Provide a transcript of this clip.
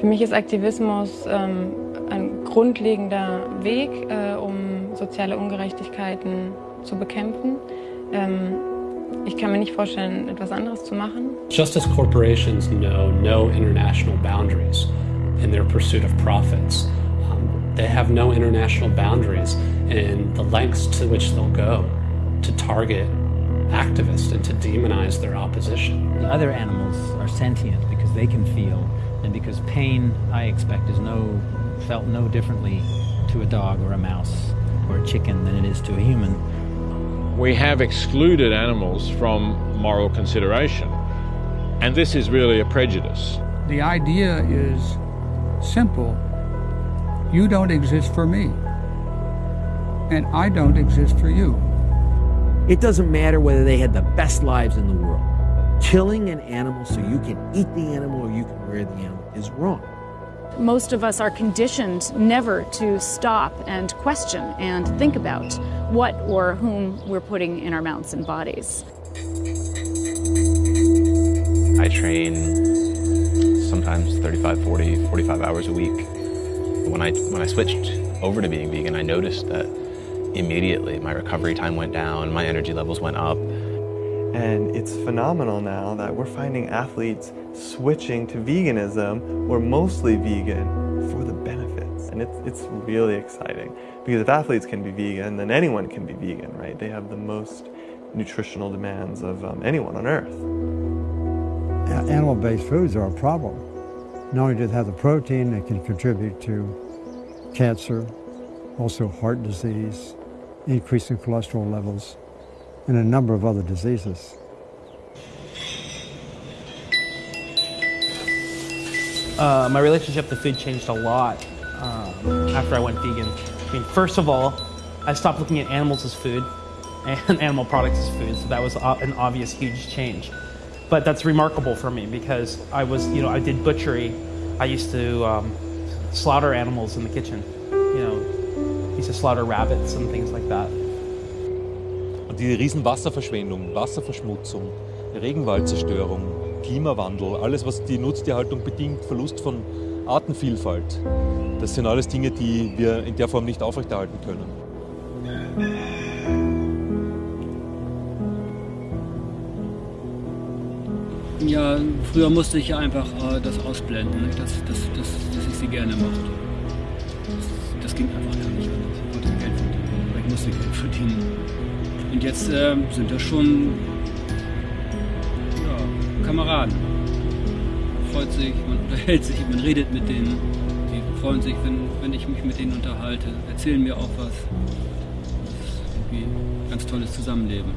Für mich ist Aktivismus ähm, ein grundlegender Weg, äh, um soziale Ungerechtigkeiten zu bekämpfen. Ähm, ich kann mir nicht vorstellen, etwas anderes zu machen. Just as corporations know no international boundaries in their pursuit of profits, um, they have no international boundaries in the lengths to which they'll go to target activists and to demonize their opposition. The other animals are sentient because they can feel and because pain, I expect, is no felt no differently to a dog or a mouse or a chicken than it is to a human. We have excluded animals from moral consideration, and this is really a prejudice. The idea is simple. You don't exist for me, and I don't exist for you. It doesn't matter whether they had the best lives in the world. Killing an animal so you can eat the animal or you can rear the animal is wrong. Most of us are conditioned never to stop and question and think about what or whom we're putting in our mouths and bodies. I train sometimes 35, 40, 45 hours a week. When I, when I switched over to being vegan, I noticed that immediately my recovery time went down, my energy levels went up. And it's phenomenal now that we're finding athletes switching to veganism or mostly vegan for the benefits. And it's, it's really exciting because if athletes can be vegan, then anyone can be vegan, right? They have the most nutritional demands of um, anyone on earth. Animal-based foods are a problem. Not only do they have the protein, they can contribute to cancer, also heart disease, increasing cholesterol levels, and a number of other diseases. Uh, my relationship to food changed a lot um, after I went vegan. I mean, first of all, I stopped looking at animals as food and animal products as food, so that was an obvious huge change. But that's remarkable for me because I was, you know, I did butchery. I used to um, slaughter animals in the kitchen. You know, used to slaughter rabbits and things like that. Und die riesen Wasserverschwendung, Wasserverschmutzung, Regenwaldzerstörung, Klimawandel, alles was die Nutztierhaltung bedingt, Verlust von Artenvielfalt, das sind alles Dinge, die wir in der Form nicht aufrechterhalten können. Ja, früher musste ich einfach äh, das ausblenden, ne? dass, dass, dass, dass ich sie gerne mochte. Das, das ging einfach gar nicht anders. Ich wollte Geld verdienen, ich musste Geld verdienen. Und jetzt äh, sind das schon ja, Kameraden. Man freut sich, man unterhält sich, man redet mit denen. Die freuen sich, wenn, wenn ich mich mit denen unterhalte, erzählen mir auch was. Das ist irgendwie ein ganz tolles Zusammenleben.